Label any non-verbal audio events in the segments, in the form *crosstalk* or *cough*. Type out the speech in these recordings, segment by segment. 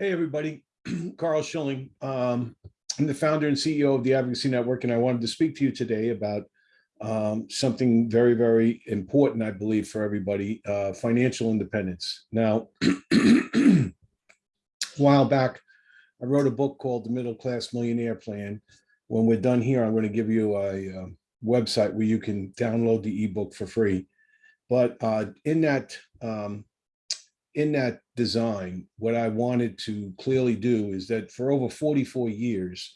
Hey, everybody. *clears throat* Carl Schilling. Um, I'm the founder and CEO of the Advocacy Network, and I wanted to speak to you today about um, something very, very important, I believe, for everybody, uh, financial independence. Now, *clears throat* a while back, I wrote a book called The Middle Class Millionaire Plan. When we're done here, I'm going to give you a, uh website where you can download the ebook for free. But uh, in that um, in that design, what I wanted to clearly do is that for over 44 years,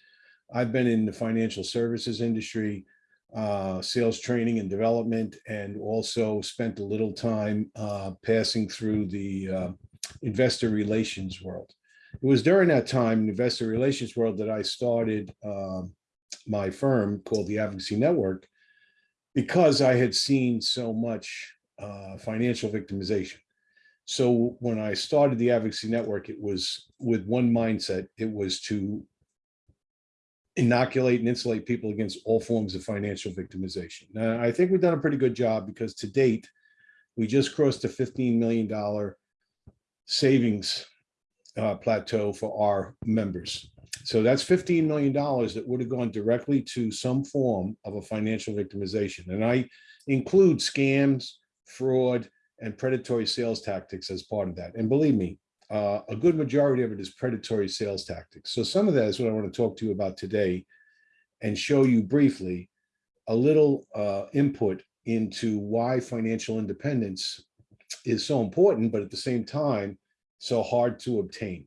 I've been in the financial services industry, uh, sales training and development, and also spent a little time uh, passing through the uh, investor relations world. It was during that time, in investor relations world, that I started um, my firm called the Advocacy Network because I had seen so much uh, financial victimization. So when I started the Advocacy Network, it was with one mindset. It was to inoculate and insulate people against all forms of financial victimization. Now, I think we've done a pretty good job because to date, we just crossed a $15 million savings uh, plateau for our members. So that's $15 million that would have gone directly to some form of a financial victimization. And I include scams, fraud, and predatory sales tactics as part of that. And believe me, uh, a good majority of it is predatory sales tactics. So some of that is what I want to talk to you about today and show you briefly a little uh, input into why financial independence is so important, but at the same time, so hard to obtain.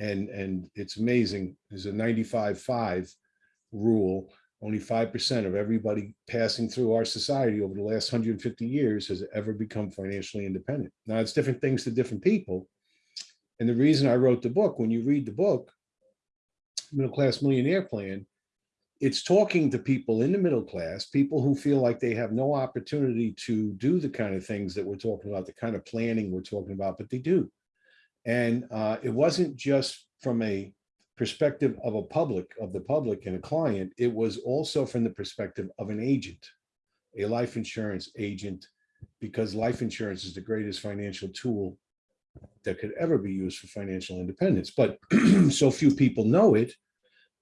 And, and it's amazing. There's a 95-5 rule only 5% of everybody passing through our society over the last 150 years has ever become financially independent. Now, it's different things to different people. And the reason I wrote the book, when you read the book, Middle Class Millionaire Plan, it's talking to people in the middle class, people who feel like they have no opportunity to do the kind of things that we're talking about, the kind of planning we're talking about, but they do. And uh, it wasn't just from a perspective of a public, of the public and a client, it was also from the perspective of an agent, a life insurance agent, because life insurance is the greatest financial tool that could ever be used for financial independence. But *clears throat* so few people know it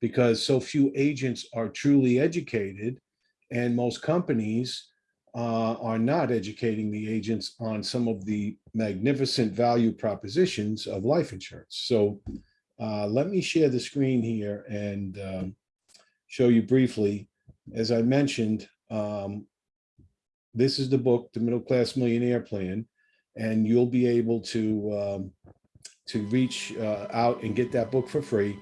because so few agents are truly educated and most companies uh, are not educating the agents on some of the magnificent value propositions of life insurance. So uh, let me share the screen here and um, show you briefly. As I mentioned, um, this is the book, The Middle Class Millionaire Plan, and you'll be able to um, to reach uh, out and get that book for free.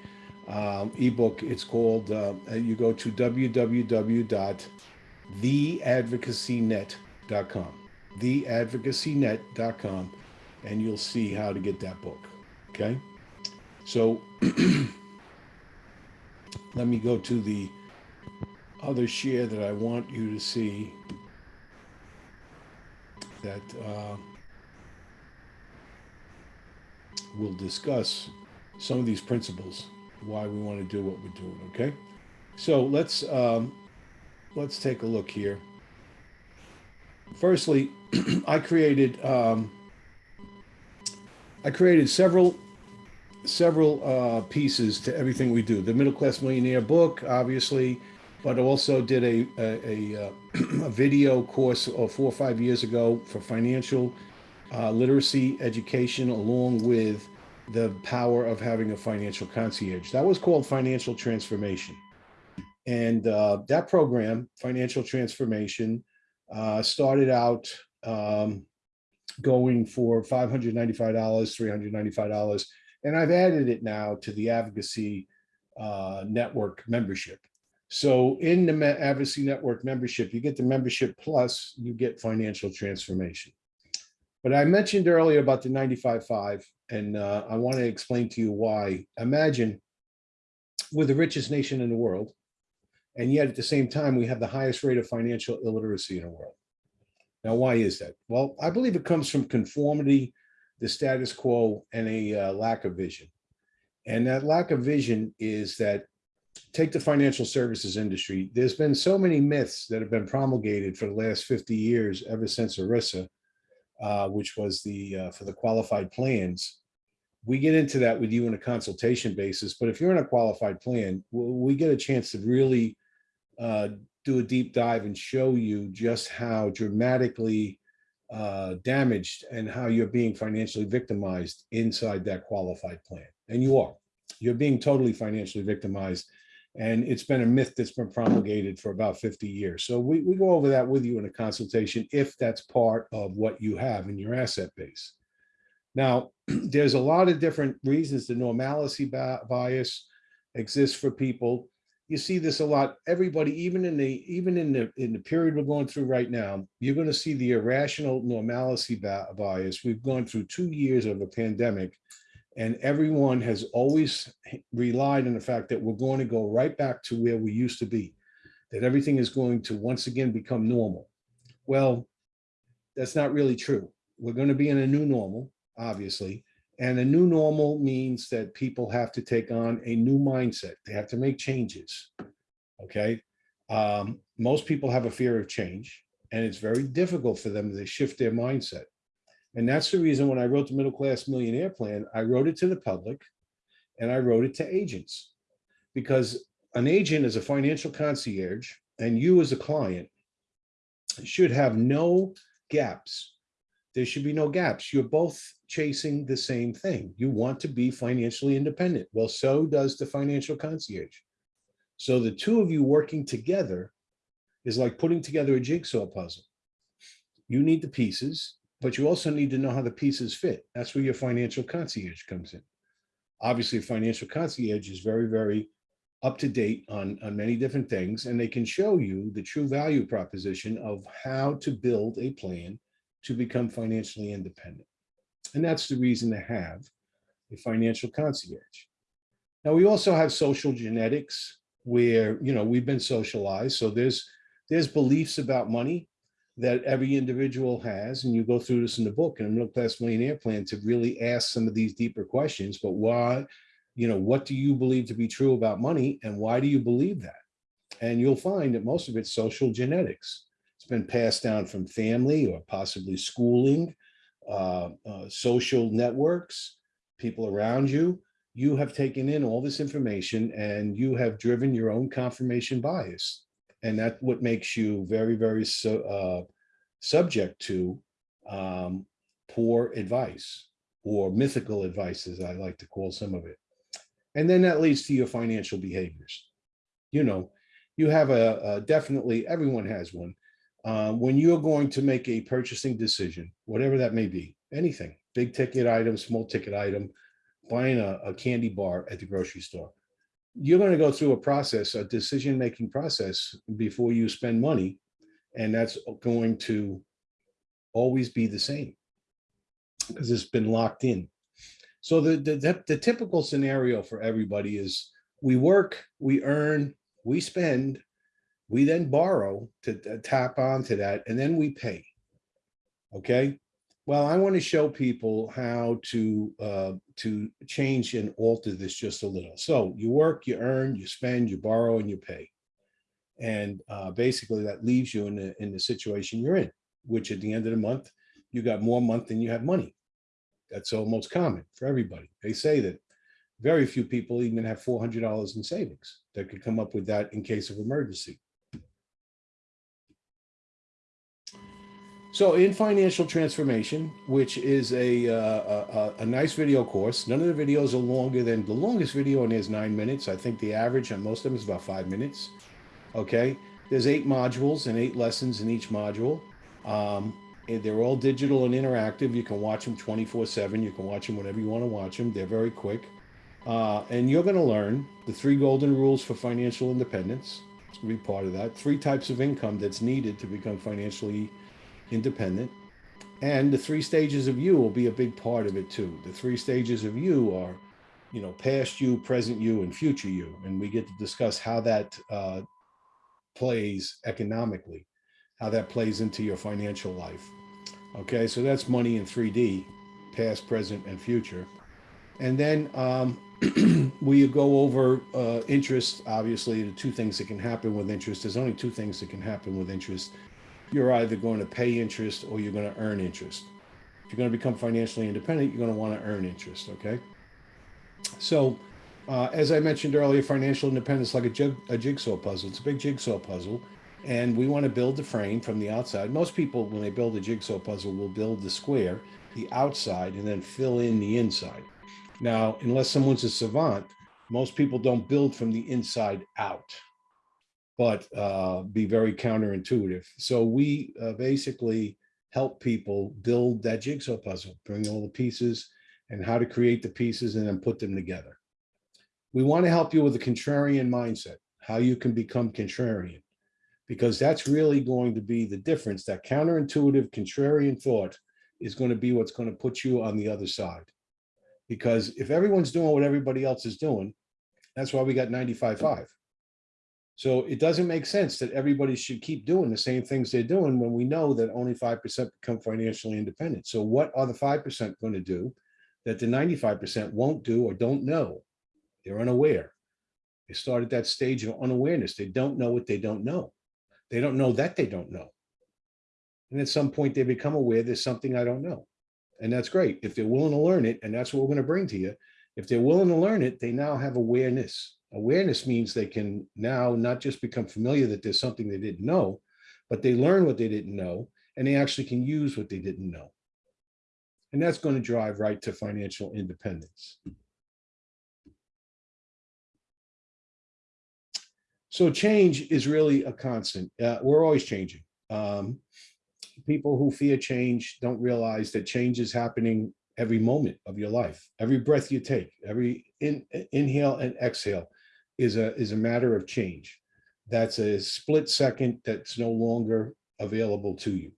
Um, ebook, it's called, uh, you go to www.theadvocacynet.com, theadvocacynet.com, and you'll see how to get that book, okay? So *clears throat* let me go to the other share that I want you to see that uh, will discuss some of these principles, why we want to do what we're doing, okay? So let's um, let's take a look here. Firstly, *clears throat* I created um, I created several several uh, pieces to everything we do. The Middle Class Millionaire book, obviously, but also did a, a, a, uh, *clears throat* a video course uh, four or five years ago for financial uh, literacy education along with the power of having a financial concierge. That was called Financial Transformation. And uh, that program, Financial Transformation, uh, started out um, going for $595, $395 and I've added it now to the advocacy uh, network membership. So in the advocacy network membership, you get the membership plus you get financial transformation. But I mentioned earlier about the 95.5, and uh, I want to explain to you why. Imagine we're the richest nation in the world, and yet at the same time, we have the highest rate of financial illiteracy in the world. Now, why is that? Well, I believe it comes from conformity the status quo and a uh, lack of vision. And that lack of vision is that take the financial services industry. There's been so many myths that have been promulgated for the last 50 years, ever since ERISA, uh, which was the uh, for the qualified plans. we get into that with you on a consultation basis, but if you're in a qualified plan, we get a chance to really uh, do a deep dive and show you just how dramatically uh, damaged and how you're being financially victimized inside that qualified plan. And you are. You're being totally financially victimized. And it's been a myth that's been promulgated for about 50 years. So we, we go over that with you in a consultation if that's part of what you have in your asset base. Now, *clears throat* there's a lot of different reasons the normalcy bias exists for people. You see this a lot. Everybody, even in the even in the in the period we're going through right now, you're going to see the irrational normalcy bias. We've gone through two years of a pandemic, and everyone has always relied on the fact that we're going to go right back to where we used to be, that everything is going to once again become normal. Well, that's not really true. We're going to be in a new normal obviously. And a new normal means that people have to take on a new mindset. They have to make changes. Okay. Um, most people have a fear of change, and it's very difficult for them to shift their mindset. And that's the reason when I wrote the middle class millionaire plan, I wrote it to the public and I wrote it to agents because an agent is a financial concierge and you as a client should have no gaps there should be no gaps. You're both chasing the same thing. You want to be financially independent. Well, so does the financial concierge. So the two of you working together is like putting together a jigsaw puzzle. You need the pieces, but you also need to know how the pieces fit. That's where your financial concierge comes in. Obviously, financial concierge is very, very up to date on, on many different things, and they can show you the true value proposition of how to build a plan to become financially independent. And that's the reason to have a financial concierge. Now, we also have social genetics where, you know, we've been socialized. So there's, there's beliefs about money that every individual has. And you go through this in the book in a middle class millionaire plan to really ask some of these deeper questions. But why, you know, what do you believe to be true about money? And why do you believe that? And you'll find that most of it's social genetics. Been passed down from family or possibly schooling, uh, uh, social networks, people around you. You have taken in all this information and you have driven your own confirmation bias. And that's what makes you very, very so, uh, subject to um, poor advice or mythical advice, as I like to call some of it. And then that leads to your financial behaviors. You know, you have a, a definitely, everyone has one uh, when you're going to make a purchasing decision, whatever that may be, anything, big ticket item, small ticket item, buying a, a candy bar at the grocery store, you're going to go through a process, a decision making process before you spend money. And that's going to always be the same because it's been locked in. So the, the, the typical scenario for everybody is we work, we earn, we spend, we then borrow to tap onto that and then we pay. Okay. Well, I want to show people how to uh, to change and alter this just a little. So you work, you earn, you spend, you borrow, and you pay. And uh, basically that leaves you in the, in the situation you're in, which at the end of the month, you got more month than you have money. That's almost common for everybody. They say that very few people even have $400 in savings that could come up with that in case of emergency. So in financial transformation, which is a, uh, a, a nice video course, none of the videos are longer than the longest video and is nine minutes. I think the average on most of them is about five minutes. Okay, there's eight modules and eight lessons in each module. Um, they're all digital and interactive. You can watch them 24 seven. You can watch them whenever you want to watch them. They're very quick. Uh, and you're going to learn the three golden rules for financial independence. It's going to be part of that. Three types of income that's needed to become financially independent. And the three stages of you will be a big part of it too. The three stages of you are, you know, past you, present you, and future you. And we get to discuss how that uh, plays economically, how that plays into your financial life. Okay, so that's money in 3D, past, present, and future. And then um, *clears throat* we go over uh, interest, obviously, the two things that can happen with interest. There's only two things that can happen with interest you're either going to pay interest or you're going to earn interest. If you're going to become financially independent, you're going to want to earn interest, okay? So, uh, as I mentioned earlier, financial independence is like a, jig, a jigsaw puzzle. It's a big jigsaw puzzle, and we want to build the frame from the outside. Most people, when they build a jigsaw puzzle, will build the square, the outside, and then fill in the inside. Now, unless someone's a savant, most people don't build from the inside out, but uh, be very counterintuitive. So we uh, basically help people build that jigsaw puzzle, bring all the pieces and how to create the pieces and then put them together. We want to help you with a contrarian mindset, how you can become contrarian, because that's really going to be the difference. That counterintuitive contrarian thought is going to be what's going to put you on the other side. Because if everyone's doing what everybody else is doing, that's why we got 95.5. So it doesn't make sense that everybody should keep doing the same things they're doing when we know that only 5% become financially independent. So what are the 5% going to do that the 95% won't do or don't know? They're unaware. They start at that stage of unawareness. They don't know what they don't know. They don't know that they don't know. And at some point they become aware there's something I don't know. And that's great. If they're willing to learn it, and that's what we're going to bring to you, if they're willing to learn it, they now have awareness. Awareness means they can now not just become familiar that there's something they didn't know, but they learn what they didn't know, and they actually can use what they didn't know. And that's going to drive right to financial independence. So change is really a constant. Uh, we're always changing. Um, people who fear change don't realize that change is happening every moment of your life. Every breath you take, every in, inhale and exhale is a, is a matter of change. That's a split second that's no longer available to you.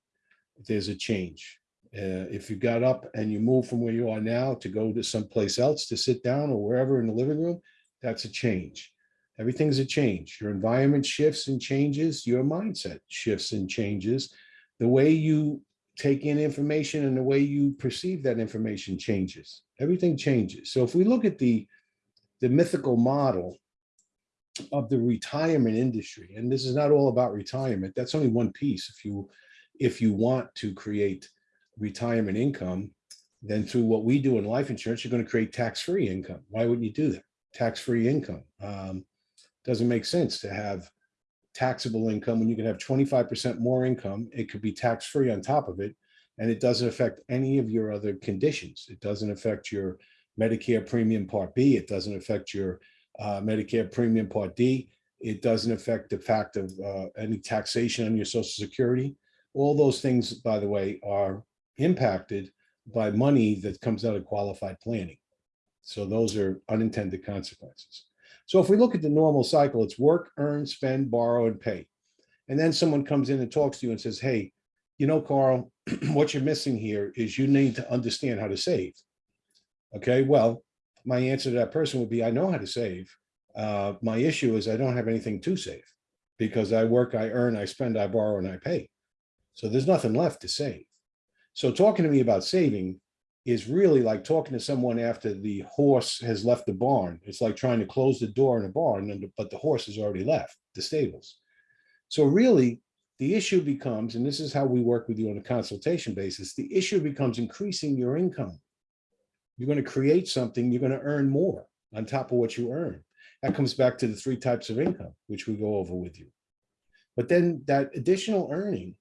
There's a change. Uh, if you got up and you move from where you are now to go to someplace else to sit down or wherever in the living room, that's a change. Everything's a change. Your environment shifts and changes. Your mindset shifts and changes. The way you take in information and the way you perceive that information changes. Everything changes. So if we look at the, the mythical model of the retirement industry, and this is not all about retirement, that's only one piece. If you, if you want to create retirement income, then through what we do in life insurance, you're going to create tax-free income. Why wouldn't you do that? Tax-free income. Um, doesn't make sense to have taxable income when you can have 25% more income. It could be tax-free on top of it. And it doesn't affect any of your other conditions. It doesn't affect your Medicare premium part B. It doesn't affect your uh, Medicare premium part D. It doesn't affect the fact of uh, any taxation on your social security. All those things, by the way, are impacted by money that comes out of qualified planning. So those are unintended consequences. So if we look at the normal cycle, it's work, earn, spend, borrow, and pay. And then someone comes in and talks to you and says, hey, you know, Carl, *clears throat* what you're missing here is you need to understand how to save. Okay, well, my answer to that person would be, I know how to save. Uh, my issue is I don't have anything to save because I work, I earn, I spend, I borrow, and I pay. So there's nothing left to save. So talking to me about saving is really like talking to someone after the horse has left the barn. It's like trying to close the door in a barn, but the horse has already left the stables. So really, the issue becomes, and this is how we work with you on a consultation basis, the issue becomes increasing your income. You're going to create something, you're going to earn more on top of what you earn. That comes back to the three types of income, which we go over with you. But then that additional earning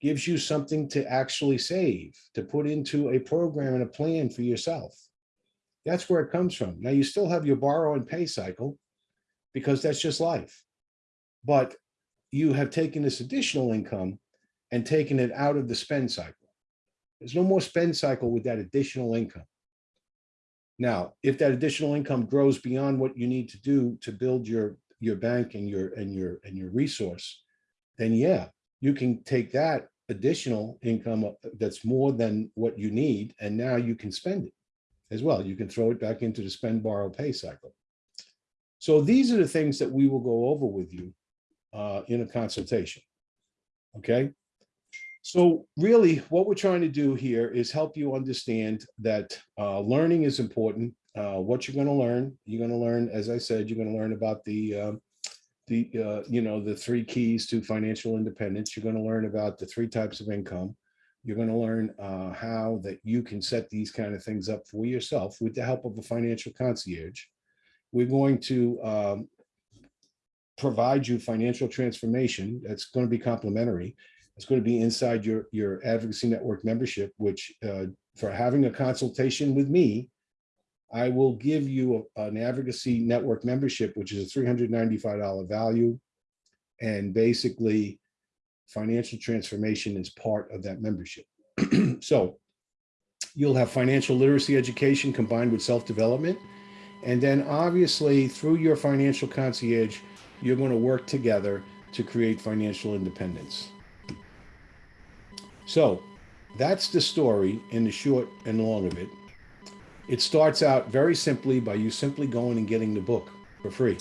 gives you something to actually save, to put into a program and a plan for yourself. That's where it comes from. Now you still have your borrow and pay cycle because that's just life. But you have taken this additional income and taken it out of the spend cycle. There's no more spend cycle with that additional income. Now, if that additional income grows beyond what you need to do to build your your bank and your and your and your resource, then yeah, you can take that additional income that's more than what you need, and now you can spend it as well. You can throw it back into the spend, borrow, pay cycle. So these are the things that we will go over with you uh, in a consultation. Okay. So really what we're trying to do here is help you understand that uh, learning is important. Uh, what you're going to learn, you're going to learn, as I said, you're going to learn about the uh, the, uh, you know, the three keys to financial independence. You're going to learn about the three types of income. You're going to learn uh, how that you can set these kind of things up for yourself with the help of a financial concierge. We're going to um, provide you financial transformation. That's going to be complimentary. It's going to be inside your, your advocacy network membership, which uh, for having a consultation with me, I will give you a- an advocacy network membership, which is a $395 value. And basically, financial transformation is part of that membership. *clears throat* So you'll have financial literacy education combined with self-development. And then obviously, through your financial concierge, you're going to work together to create financial independence. So that's the story in the short and long of it. It starts out very simply by you simply going and getting the book for free.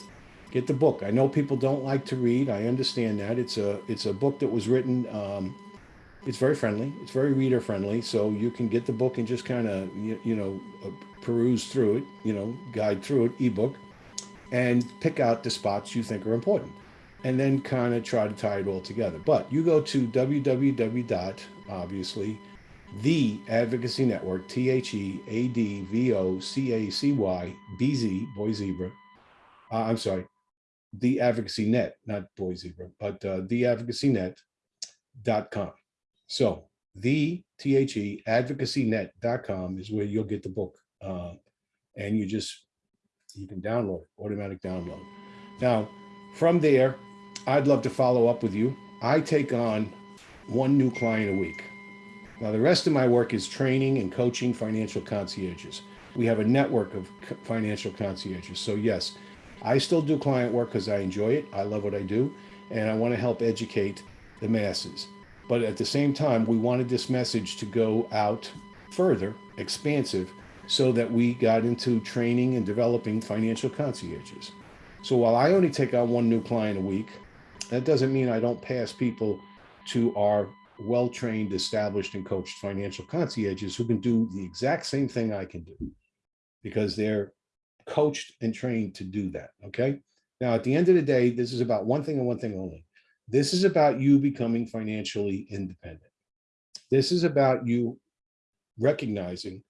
Get the book. I know people don't like to read. I understand that. It's a it's a book that was written. Um, it's very friendly. It's very reader friendly. So you can get the book and just kind of you, you know uh, peruse through it. You know, guide through it, ebook, and pick out the spots you think are important, and then kind of try to tie it all together. But you go to www. Obviously. The advocacy network T H E A D V O C A C Y B Z, boy zebra. Uh, i'm sorry the advocacy net not boy zebra but uh, the advocacy net dot com. So the t-h-e advocacy net dot com is where you'll get the book uh, and you just you can download it automatic download. Now from there i'd love to follow up with you. I take on one new client a week now, the rest of my work is training and coaching financial concierges. We have a network of financial concierges. So, yes, I still do client work because I enjoy it. I love what I do, and I want to help educate the masses. But at the same time, we wanted this message to go out further, expansive, so that we got into training and developing financial concierges. So, while I only take on one new client a week, that doesn't mean I don't pass people to our well-trained, established and coached financial concierges who can do the exact same thing I can do because they're coached and trained to do that. Okay. Now, at the end of the day, this is about one thing and one thing only. This is about you becoming financially independent. This is about you recognizing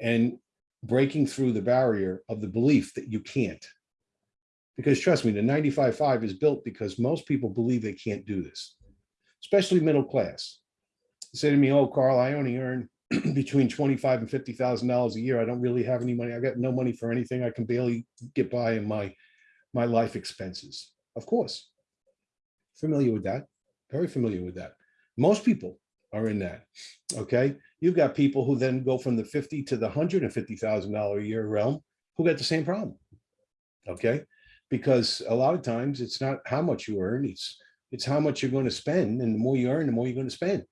and breaking through the barrier of the belief that you can't. Because trust me, the 95.5 is built because most people believe they can't do this especially middle class. They Say to me, oh, Carl, I only earn *clears throat* between 25 and $50,000 a year. I don't really have any money. I got no money for anything. I can barely get by in my, my life expenses. Of course, familiar with that, very familiar with that. Most people are in that, okay? You've got people who then go from the 50 to the $150,000 a year realm who got the same problem, okay? Because a lot of times it's not how much you earn, it's it's how much you're going to spend. And the more you earn, the more you're going to spend.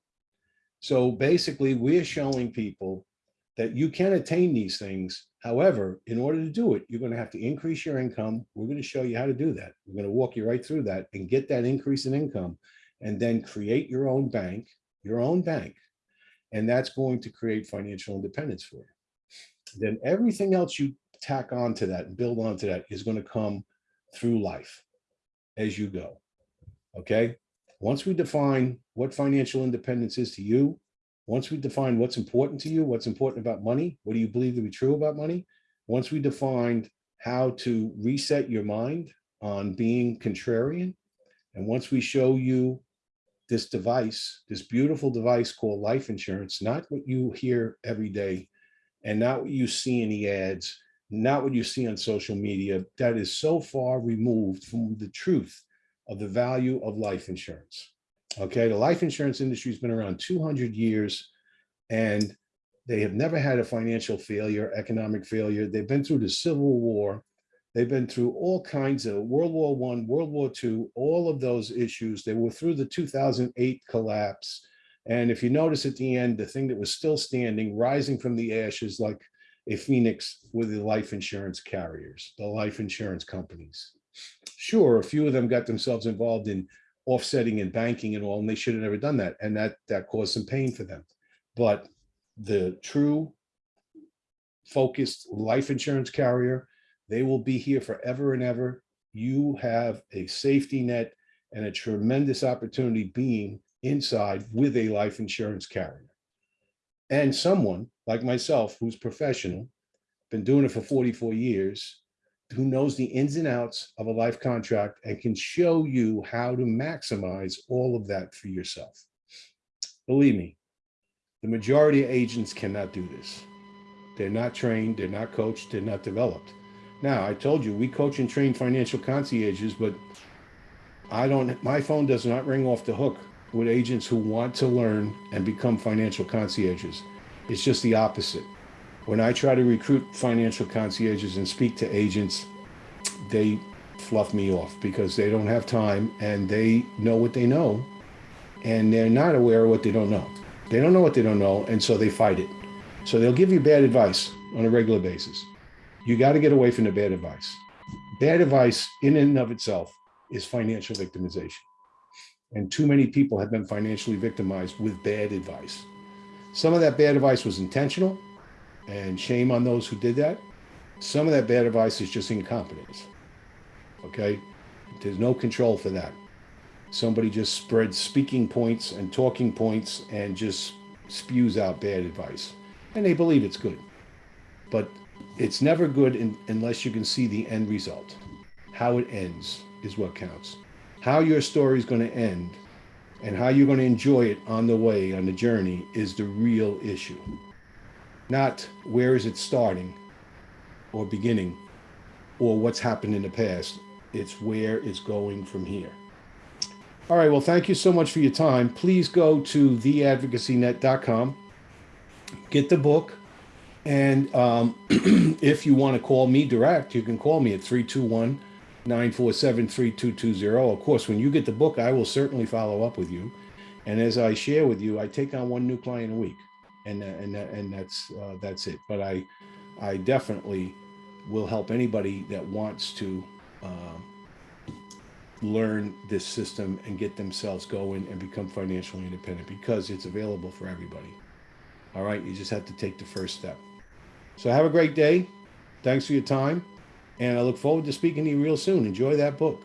So basically, we're showing people that you can attain these things. However, in order to do it, you're going to have to increase your income. We're going to show you how to do that. We're going to walk you right through that and get that increase in income and then create your own bank, your own bank. And that's going to create financial independence for you. Then everything else you tack onto that and build onto that is going to come through life as you go. Okay. Once we define what financial independence is to you, once we define what's important to you, what's important about money, what do you believe to be true about money? Once we defined how to reset your mind on being contrarian, and once we show you this device, this beautiful device called life insurance, not what you hear every day and not what you see in the ads, not what you see on social media, that is so far removed from the truth of the value of life insurance. Okay, the life insurance industry has been around 200 years and they have never had a financial failure, economic failure. They've been through the Civil War. They've been through all kinds of World War One, World War Two, all of those issues. They were through the 2008 collapse. And if you notice at the end, the thing that was still standing, rising from the ashes like a phoenix were the life insurance carriers, the life insurance companies. Sure, a few of them got themselves involved in offsetting and banking and all, and they should have never done that. And that that caused some pain for them. But the true focused life insurance carrier, they will be here forever and ever. You have a safety net and a tremendous opportunity being inside with a life insurance carrier. and someone like myself who's professional, been doing it for 44 years, who knows the ins and outs of a life contract and can show you how to maximize all of that for yourself. Believe me, the majority of agents cannot do this. They're not trained, they're not coached, they're not developed. Now, I told you, we coach and train financial concierges, but I don't, my phone does not ring off the hook with agents who want to learn and become financial concierges. It's just the opposite. When I try to recruit financial concierges and speak to agents, they fluff me off because they don't have time and they know what they know and they're not aware of what they don't know. They don't know what they don't know, and so they fight it. So they'll give you bad advice on a regular basis. You got to get away from the bad advice. Bad advice, in and of itself, is financial victimization. And too many people have been financially victimized with bad advice. Some of that bad advice was intentional, and shame on those who did that. Some of that bad advice is just incompetence. Okay? There's no control for that. Somebody just spreads speaking points and talking points and just spews out bad advice. And they believe it's good. But it's never good in, unless you can see the end result. How it ends is what counts. How your story is going to end and how you're going to enjoy it on the way, on the journey, is the real issue. Not where is it starting or beginning or what's happened in the past. It's where it's going from here. All right, well, thank you so much for your time. Please go to theadvocacynet.com, get the book, and um, *clears throat* if you want to call me direct, you can call me at 321 947 3220. Of course, when you get the book, I will certainly follow up with you. And as I share with you, I take on one new client a week, and and and that's uh, that's it. But I I definitely will help anybody that wants to uh, learn this system and get themselves going and become financially independent because it's available for everybody. All right, you just have to take the first step. So have a great day. Thanks for your time. And I look forward to speaking to you real soon. Enjoy that book.